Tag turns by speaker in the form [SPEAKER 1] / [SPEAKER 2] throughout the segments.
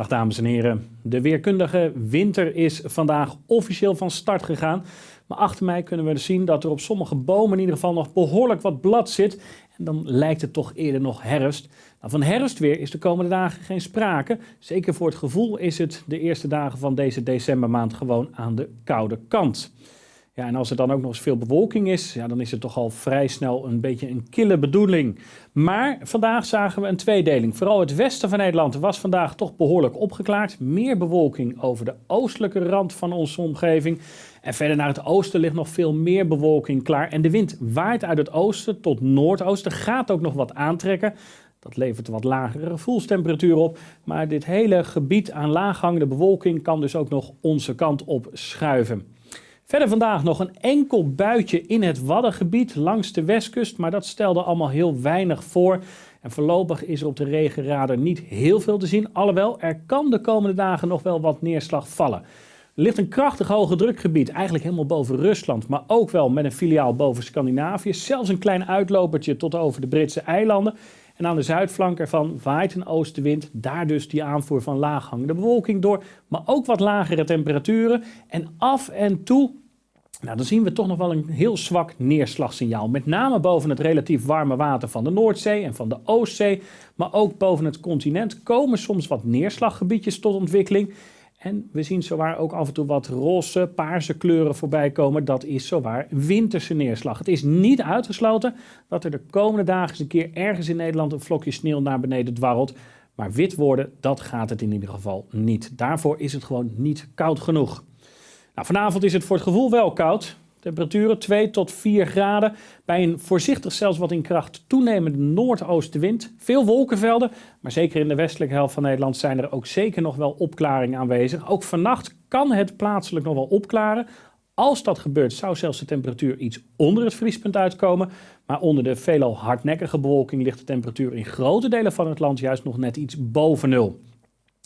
[SPEAKER 1] Dag dames en heren. De weerkundige winter is vandaag officieel van start gegaan. Maar achter mij kunnen we dus zien dat er op sommige bomen in ieder geval nog behoorlijk wat blad zit. En dan lijkt het toch eerder nog herfst. Nou, van herfstweer is de komende dagen geen sprake. Zeker voor het gevoel is het de eerste dagen van deze decembermaand gewoon aan de koude kant. Ja, en als er dan ook nog eens veel bewolking is, ja, dan is het toch al vrij snel een beetje een kille bedoeling. Maar vandaag zagen we een tweedeling. Vooral het westen van Nederland was vandaag toch behoorlijk opgeklaard. Meer bewolking over de oostelijke rand van onze omgeving. En verder naar het oosten ligt nog veel meer bewolking klaar. En de wind waait uit het oosten tot noordoosten, gaat ook nog wat aantrekken. Dat levert wat lagere gevoelstemperatuur op. Maar dit hele gebied aan laaghangende bewolking kan dus ook nog onze kant op schuiven. Verder vandaag nog een enkel buitje in het Waddengebied langs de westkust, maar dat stelde allemaal heel weinig voor. En voorlopig is er op de regenradar niet heel veel te zien, alhoewel er kan de komende dagen nog wel wat neerslag vallen. Er ligt een krachtig hoge drukgebied, eigenlijk helemaal boven Rusland, maar ook wel met een filiaal boven Scandinavië. Zelfs een klein uitlopertje tot over de Britse eilanden. En aan de zuidflank ervan waait een oostenwind, daar dus die aanvoer van laaghangende bewolking door, maar ook wat lagere temperaturen. En af en toe nou, dan zien we toch nog wel een heel zwak neerslagsignaal. Met name boven het relatief warme water van de Noordzee en van de Oostzee. Maar ook boven het continent komen soms wat neerslaggebiedjes tot ontwikkeling. En we zien zowaar ook af en toe wat roze, paarse kleuren voorbij komen. Dat is zowaar winterse neerslag. Het is niet uitgesloten dat er de komende dagen eens een keer ergens in Nederland een vlokje sneeuw naar beneden dwarrelt. Maar wit worden, dat gaat het in ieder geval niet. Daarvoor is het gewoon niet koud genoeg. Nou, vanavond is het voor het gevoel wel koud. Temperaturen 2 tot 4 graden. Bij een voorzichtig zelfs wat in kracht toenemende noordoostenwind. Veel wolkenvelden, maar zeker in de westelijke helft van Nederland zijn er ook zeker nog wel opklaringen aanwezig. Ook vannacht kan het plaatselijk nog wel opklaren. Als dat gebeurt zou zelfs de temperatuur iets onder het vriespunt uitkomen. Maar onder de veelal hardnekkige bewolking ligt de temperatuur in grote delen van het land juist nog net iets boven nul.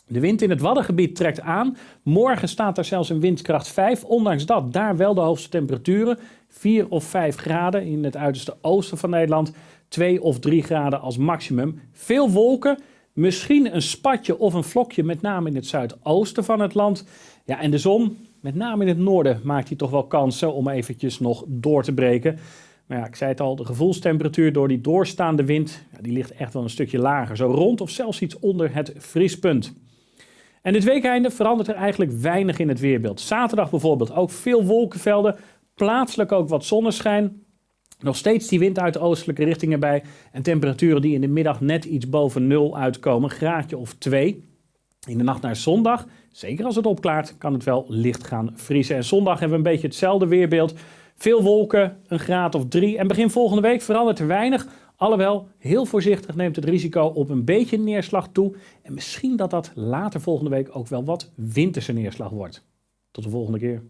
[SPEAKER 1] De wind in het Waddengebied trekt aan. Morgen staat er zelfs een windkracht 5. Ondanks dat daar wel de hoogste temperaturen. 4 of 5 graden in het uiterste oosten van Nederland. 2 of 3 graden als maximum. Veel wolken. Misschien een spatje of een vlokje, met name in het zuidoosten van het land. Ja, en de zon, met name in het noorden, maakt hij toch wel kansen om eventjes nog door te breken. Maar ja, ik zei het al, de gevoelstemperatuur door die doorstaande wind, ja, die ligt echt wel een stukje lager. Zo rond of zelfs iets onder het vriespunt. En dit weekende verandert er eigenlijk weinig in het weerbeeld. Zaterdag bijvoorbeeld ook veel wolkenvelden, plaatselijk ook wat zonneschijn. Nog steeds die wind uit de oostelijke richting erbij en temperaturen die in de middag net iets boven nul uitkomen, graadje of 2. In de nacht naar zondag, zeker als het opklaart, kan het wel licht gaan vriezen. En zondag hebben we een beetje hetzelfde weerbeeld. Veel wolken, een graad of drie. En begin volgende week verandert er weinig. Alhoewel, heel voorzichtig neemt het risico op een beetje neerslag toe. En misschien dat dat later volgende week ook wel wat winterse neerslag wordt. Tot de volgende keer.